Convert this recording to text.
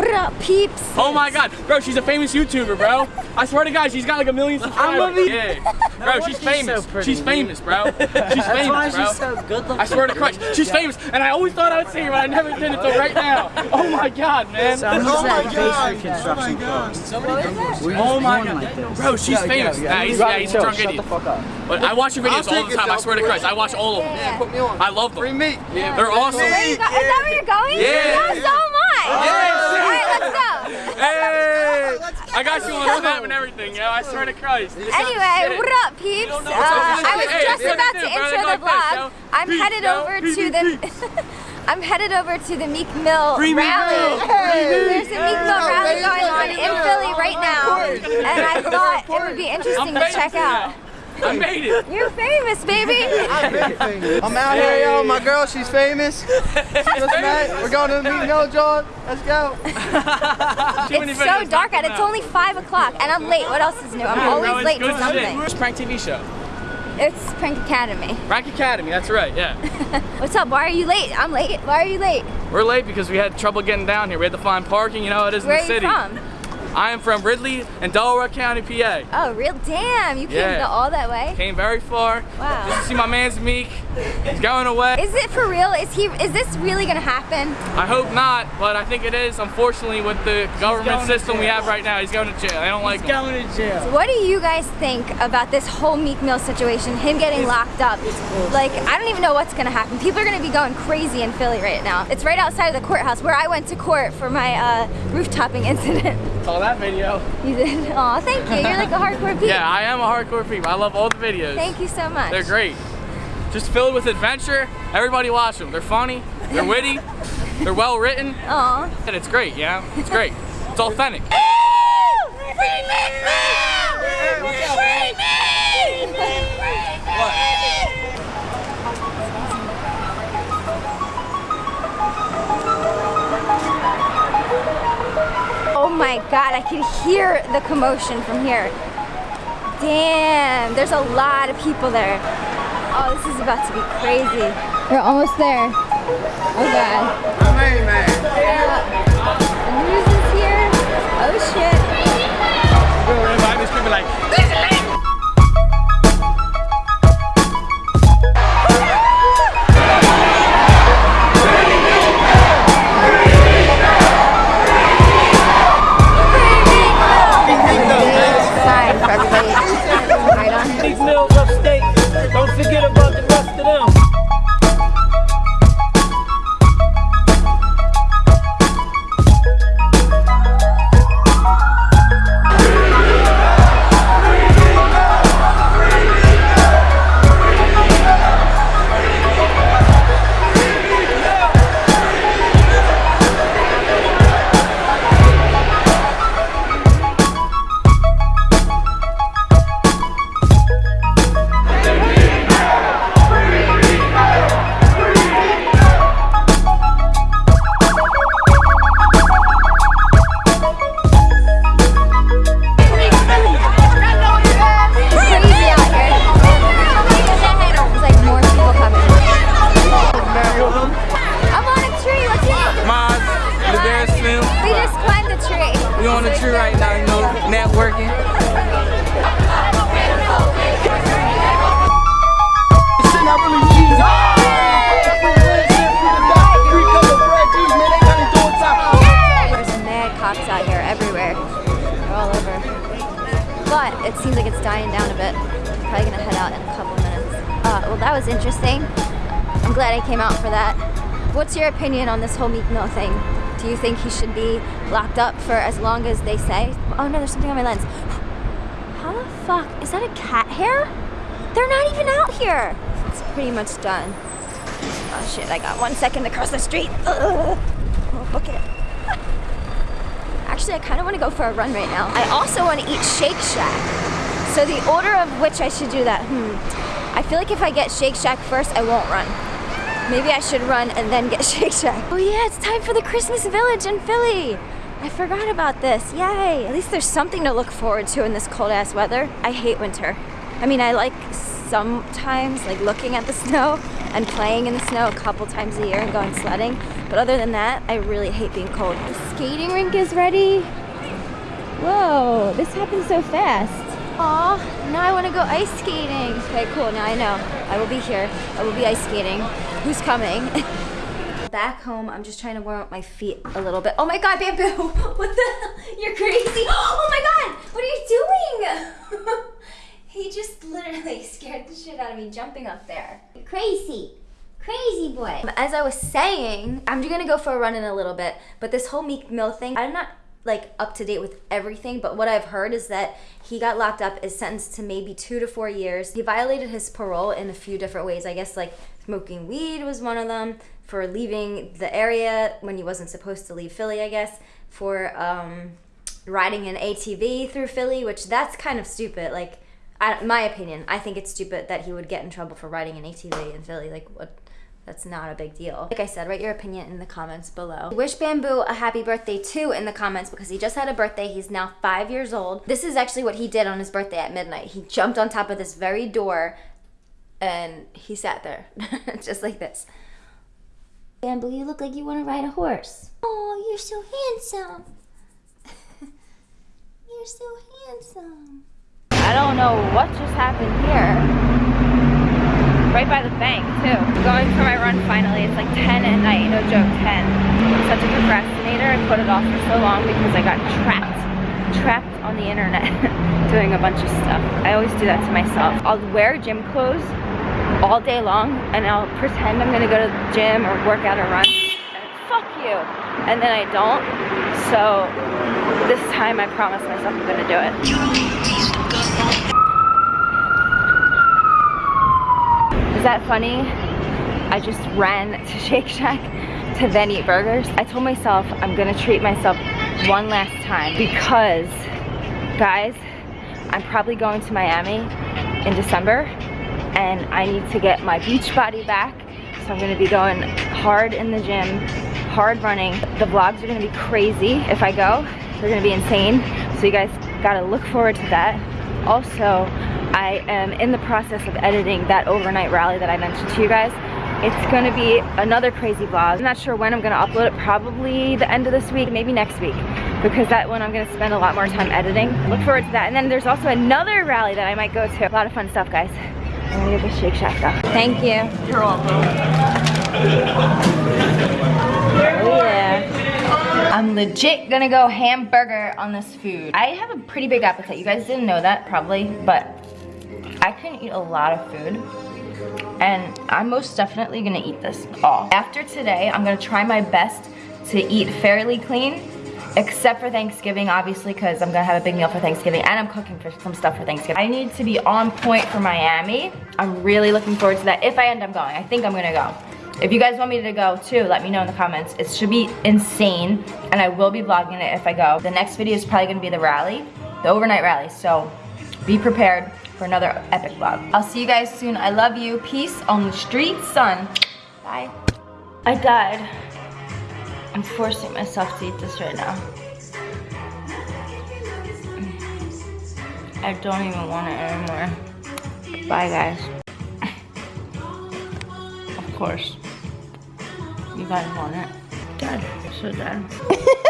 What up, peeps? Oh my god, bro, she's a famous YouTuber, bro. I swear to God, she's got like a million subscribers. I'm be- Yeah. Bro, she's she's famous. so pretty, she's famous, bro. She's That's why famous, bro. she's so good looking. I swear to Christ, she's famous, and I always thought I would see her, but I never did until right now. Oh my god, man. Someone Oh my said God. face reconstruction closed. Oh my god. like. Bro, she's famous. Nah, he's, yeah, he's a drunk idiot. fuck up. But I watch your videos all the time. I swear to Christ, I watch all of them. Yeah. Put me on. I love Free them. meat. Yeah, they're awesome. Where you go- Is that where you're going? Yeah. Am I. All right, let's go. Hey, I got you on Snap and everything, yo. I swear to Christ. Anyway, what up, peeps? Uh. I was Hey, just about to intro the vlog. I'm Peeps, headed yo. over Peeps, to the. I'm headed over to the Meek Mill Free rally. Mill. There's a Meek Mill rally going on in Philly right now, and I thought it would be interesting to check out. Now. I made it. You're famous, baby. I'm out here, yo. My girl, she's famous. She just. We're going to meet Mill John. Let's go. It's so dark out. it's only five o'clock, and I'm late. What else is new? I'm Bro, always it's late good to something. It's Prank TV show. It's Prank Academy. Prank Academy, that's right, yeah. What's up? Why are you late? I'm late. Why are you late? We're late because we had trouble getting down here. We had to find parking, you know how it is Where in are the you city. from? I am from Ridley and Delaware County, PA. Oh, real damn! You came Yeah. to all that way. Came very far. Wow. Just to see my man's Meek. He's going away. Is it for real? Is he? Is this really gonna happen? I hope not, but I think it is. Unfortunately, with the government system we have right now, he's going to jail. I don't like He's him. going to jail. What do you guys think about this whole Meek Mill situation? Him getting locked up. Like, I don't even know what's gonna happen. People are gonna be going crazy in Philly right now. It's right outside of the courthouse where I went to court for my uh, roof-topping incident. Saw that video. You did? Aw, thank you. You're like a hardcore peep. Yeah, I am a hardcore peep. I love all the videos. Thank you so much. They're great. Just filled with adventure. Everybody watch them. They're funny. They're witty. They're well written. Aw. And it's great, yeah? It's great. It's authentic. Oh my god, I can hear the commotion from here. Damn, there's a lot of people there. Oh, this is about to be crazy. We're almost there. Oh god. I'm man. The dying down a bit. Probably gonna head out in a couple minutes. Uh, well, that was interesting. I'm glad I came out for that. What's your opinion on this whole Meek Mill thing? Do you think he should be locked up for as long as they say? Oh no, there's something on my lens. How the fuck? Is that a cat hair? They're not even out here. It's pretty much done. Oh shit, I got one second to cross the street. Ugh. Oh, book it. Actually, I kind of want to go for a run right now. I also want to eat Shake Shack. So the order of which I should do that, hmm. I feel like if I get Shake Shack first, I won't run. Maybe I should run and then get Shake Shack. Oh yeah, it's time for the Christmas Village in Philly. I forgot about this. Yay! At least there's something to look forward to in this cold ass weather. I hate winter. I mean, I like sometimes like looking at the snow and playing in the snow a couple times a year and going sledding. But other than that, I really hate being cold. The skating rink is ready. Whoa, this happened so fast. Aw, now I want to go ice skating. Okay, cool, now I know. I will be here. I will be ice skating. Who's coming? Back home, I'm just trying to warm up my feet a little bit. Oh my god, Bamboo! What the hell? You're crazy! Oh my god! What are you doing? he just literally scared the shit out of me jumping up there. Crazy. Crazy boy. Um, as I was saying, I'm just gonna go for a run in a little bit, but this whole Meek Mill thing, I'm not like up to date with everything, but what I've heard is that he got locked up, is sentenced to maybe two to four years. He violated his parole in a few different ways. I guess like smoking weed was one of them, for leaving the area when he wasn't supposed to leave Philly, I guess, for um, riding an ATV through Philly, which that's kind of stupid. Like, I, my opinion, I think it's stupid that he would get in trouble for riding an ATV in Philly. Like, what? That's not a big deal. Like I said, write your opinion in the comments below. Wish Bamboo a happy birthday too in the comments because he just had a birthday. He's now five years old. This is actually what he did on his birthday at midnight. He jumped on top of this very door and he sat there just like this. Bamboo, you look like you want to ride a horse. Oh, you're so handsome. you're so handsome. I don't know what just happened here. Right by the bank, too. Going for my run finally. It's like 10 at night, no joke, 10. I'm such a procrastinator. I put it off for so long because I got trapped, trapped on the internet doing a bunch of stuff. I always do that to myself. I'll wear gym clothes all day long and I'll pretend I'm gonna go to the gym or work out or run. And fuck you. And then I don't. So this time I promise myself I'm gonna do it. Is that funny? I just ran to Shake Shack to then eat burgers. I told myself I'm gonna treat myself one last time because, guys, I'm probably going to Miami in December and I need to get my beach body back. So I'm gonna be going hard in the gym, hard running. The vlogs are gonna be crazy if I go. They're gonna be insane. So you guys gotta look forward to that. Also, I am in the process of editing that overnight rally that I mentioned to you guys. It's gonna be another crazy vlog. I'm not sure when I'm gonna upload it, probably the end of this week, maybe next week, because that one I'm gonna spend a lot more time editing. Look forward to that. And then there's also another rally that I might go to. A lot of fun stuff, guys. I'm gonna get the Shake Shack though. Thank you. You're welcome. Oh yeah. I'm legit gonna go hamburger on this food. I have a pretty big appetite. You guys didn't know that probably, but I can eat a lot of food and I'm most definitely gonna eat this all. After today, I'm gonna try my best to eat fairly clean, except for Thanksgiving, obviously, because I'm gonna have a big meal for Thanksgiving and I'm cooking for some stuff for Thanksgiving. I need to be on point for Miami. I'm really looking forward to that if I end up going. I think I'm gonna go. If you guys want me to go too, let me know in the comments. It should be insane, and I will be vlogging it if I go. The next video is probably gonna be the rally, the overnight rally, so be prepared for another epic vlog. I'll see you guys soon. I love you. Peace on the street, son. Bye. I died. I'm forcing myself to eat this right now. I don't even want it anymore. Bye, guys. Of course. You guys want it. Dead. So dead.